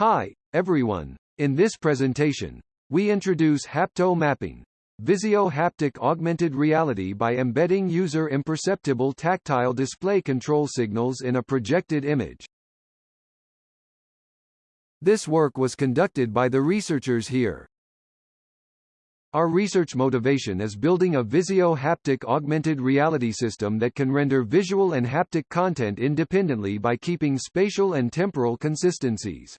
Hi, everyone. In this presentation, we introduce hapto mapping, Visuo haptic augmented reality by embedding user imperceptible tactile display control signals in a projected image. This work was conducted by the researchers here. Our research motivation is building a Visio haptic augmented reality system that can render visual and haptic content independently by keeping spatial and temporal consistencies.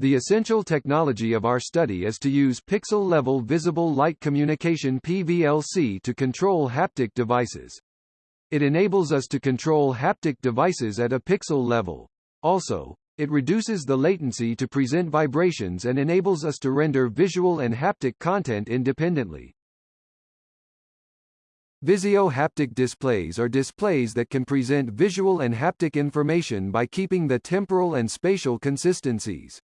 The essential technology of our study is to use pixel-level visible light communication PVLC to control haptic devices. It enables us to control haptic devices at a pixel level. Also, it reduces the latency to present vibrations and enables us to render visual and haptic content independently. Visuo haptic displays are displays that can present visual and haptic information by keeping the temporal and spatial consistencies.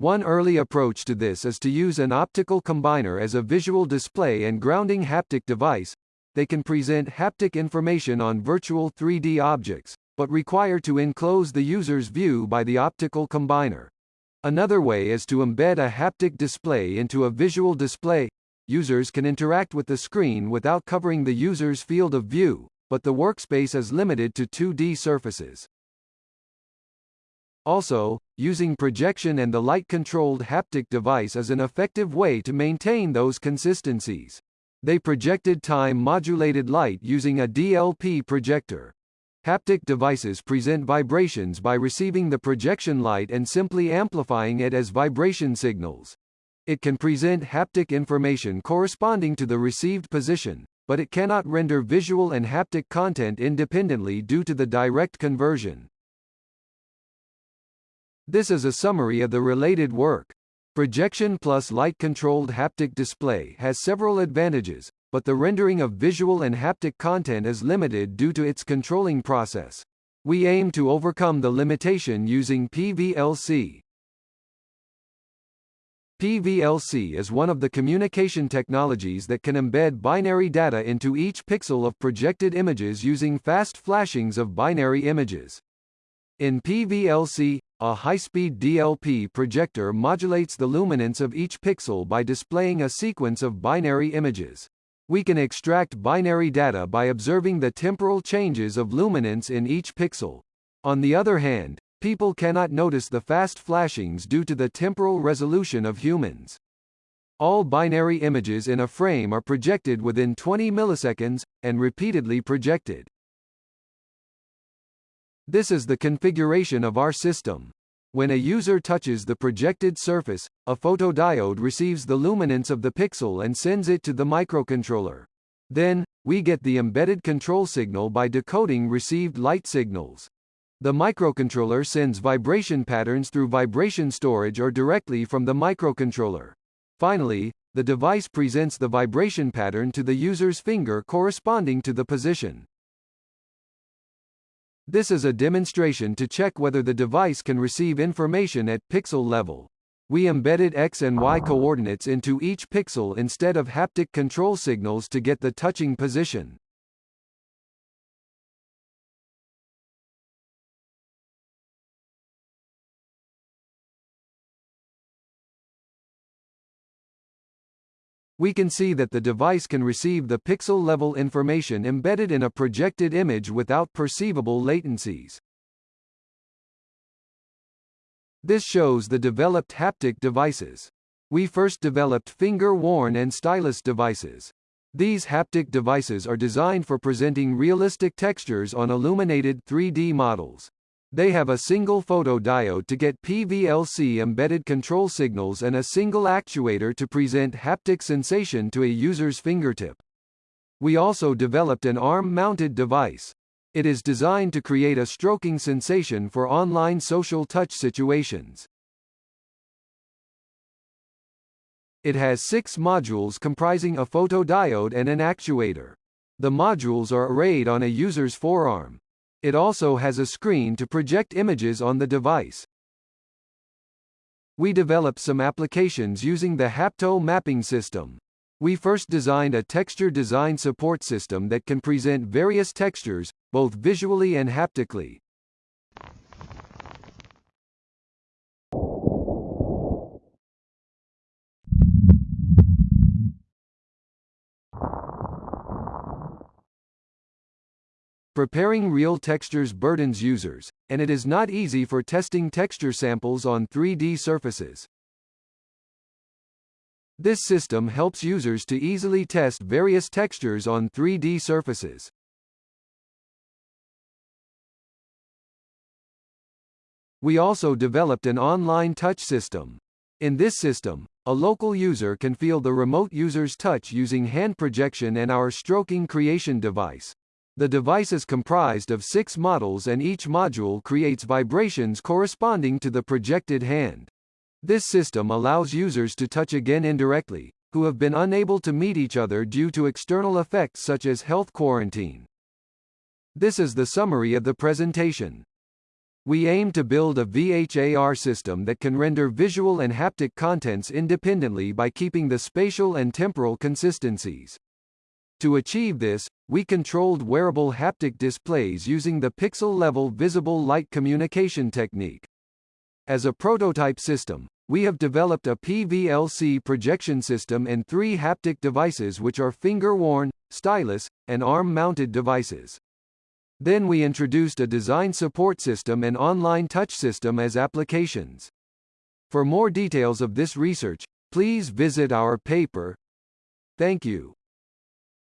One early approach to this is to use an optical combiner as a visual display and grounding haptic device. They can present haptic information on virtual 3D objects, but require to enclose the user's view by the optical combiner. Another way is to embed a haptic display into a visual display. Users can interact with the screen without covering the user's field of view, but the workspace is limited to 2D surfaces. Also, using projection and the light-controlled haptic device is an effective way to maintain those consistencies. They projected time-modulated light using a DLP projector. Haptic devices present vibrations by receiving the projection light and simply amplifying it as vibration signals. It can present haptic information corresponding to the received position, but it cannot render visual and haptic content independently due to the direct conversion. This is a summary of the related work. Projection plus light-controlled haptic display has several advantages, but the rendering of visual and haptic content is limited due to its controlling process. We aim to overcome the limitation using PVLC. PVLC is one of the communication technologies that can embed binary data into each pixel of projected images using fast flashings of binary images. In PVLC, a high-speed DLP projector modulates the luminance of each pixel by displaying a sequence of binary images. We can extract binary data by observing the temporal changes of luminance in each pixel. On the other hand, people cannot notice the fast flashings due to the temporal resolution of humans. All binary images in a frame are projected within 20 milliseconds, and repeatedly projected. This is the configuration of our system. When a user touches the projected surface, a photodiode receives the luminance of the pixel and sends it to the microcontroller. Then, we get the embedded control signal by decoding received light signals. The microcontroller sends vibration patterns through vibration storage or directly from the microcontroller. Finally, the device presents the vibration pattern to the user's finger corresponding to the position. This is a demonstration to check whether the device can receive information at pixel level. We embedded X and Y coordinates into each pixel instead of haptic control signals to get the touching position. We can see that the device can receive the pixel-level information embedded in a projected image without perceivable latencies. This shows the developed haptic devices. We first developed finger-worn and stylus devices. These haptic devices are designed for presenting realistic textures on illuminated 3D models. They have a single photodiode to get PVLC embedded control signals and a single actuator to present haptic sensation to a user's fingertip. We also developed an arm-mounted device. It is designed to create a stroking sensation for online social touch situations. It has six modules comprising a photodiode and an actuator. The modules are arrayed on a user's forearm. It also has a screen to project images on the device. We developed some applications using the HaptoMapping system. We first designed a texture design support system that can present various textures, both visually and haptically. Preparing real textures burdens users, and it is not easy for testing texture samples on 3D surfaces. This system helps users to easily test various textures on 3D surfaces. We also developed an online touch system. In this system, a local user can feel the remote user's touch using hand projection and our stroking creation device. The device is comprised of six models and each module creates vibrations corresponding to the projected hand. This system allows users to touch again indirectly, who have been unable to meet each other due to external effects such as health quarantine. This is the summary of the presentation. We aim to build a VHAR system that can render visual and haptic contents independently by keeping the spatial and temporal consistencies. To achieve this, we controlled wearable haptic displays using the pixel-level visible light communication technique. As a prototype system, we have developed a PVLC projection system and three haptic devices which are finger-worn, stylus, and arm-mounted devices. Then we introduced a design support system and online touch system as applications. For more details of this research, please visit our paper. Thank you.